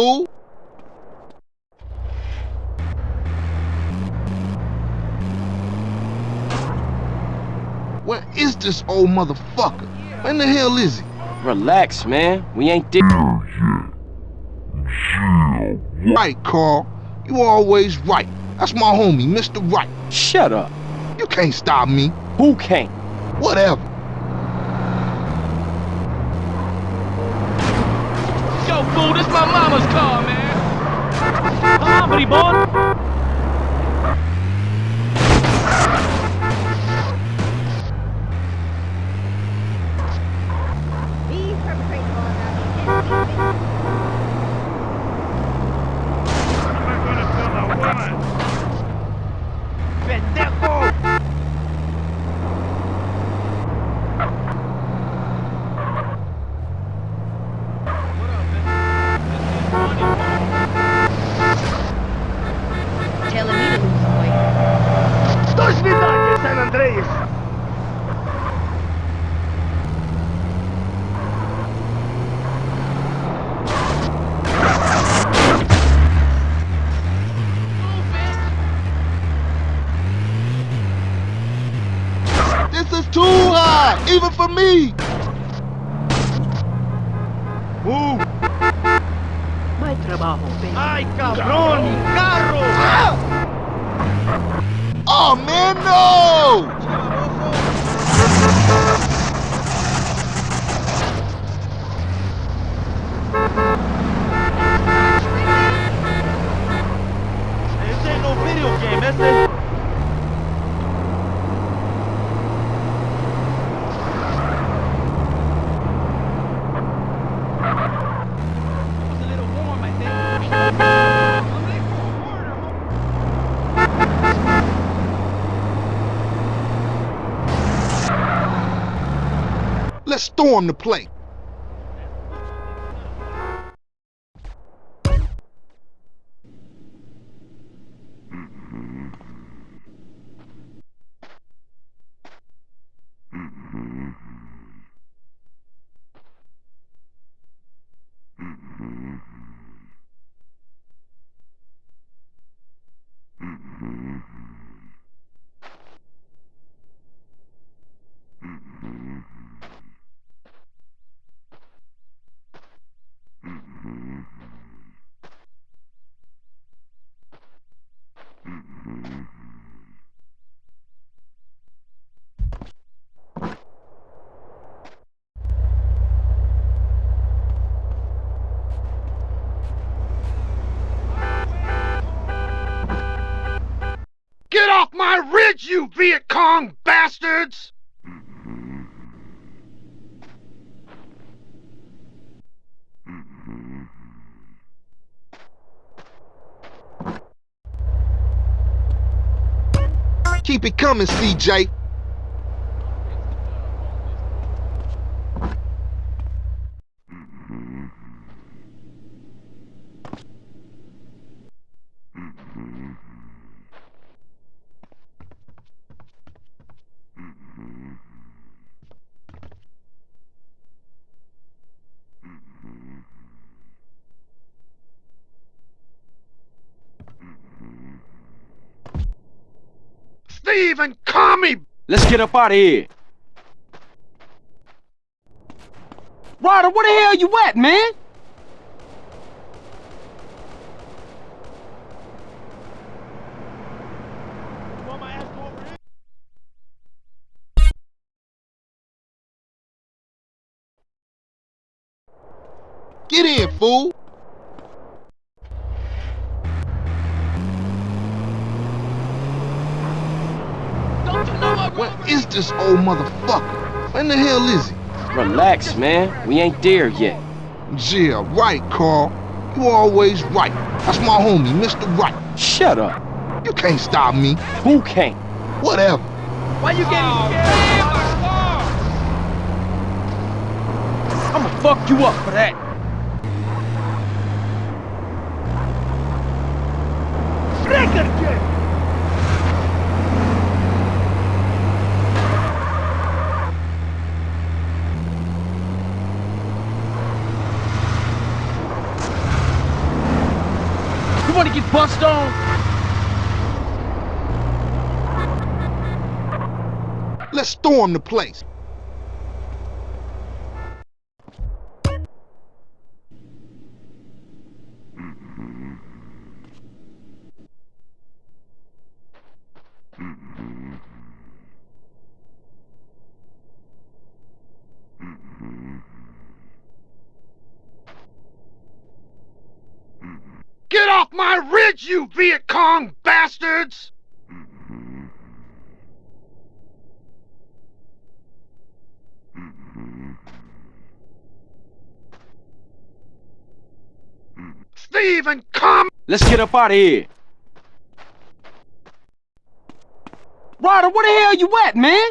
fool! Where is this old motherfucker? When the hell is he? Relax, man. We ain't there. Right, Carl. You always right. That's my homie, Mr. Right. Shut up. You can't stop me. Who can't? Whatever. Yo, fool, this my mama's car, man! Come on, buddy boy! This is too high, even for me. Move! Mai trabajo, ven. ¡Ay, cabrón! ¡Carro! Oh man, no! This ain't no video game, is it? Let's storm the place. Get off my ridge, you Viet Cong bastards! Keep it coming, CJ. Stephen, call me! Let's get up out of here. Ryder, where the hell you at, man? Get in, fool! Where is this old motherfucker? When the hell is he? Relax, man. We ain't there yet. Yeah, right, Carl. You always right. That's my homie, Mr. Right. Shut up. You can't stop me. Who can't? Whatever. Why you getting oh, scared? I'ma fuck you up for that. You wanna get bust on? Let's storm the place. Get my ridge, you Viet Cong bastards! Stephen, come! Let's get up out of here. Ryder, where the hell you at, man?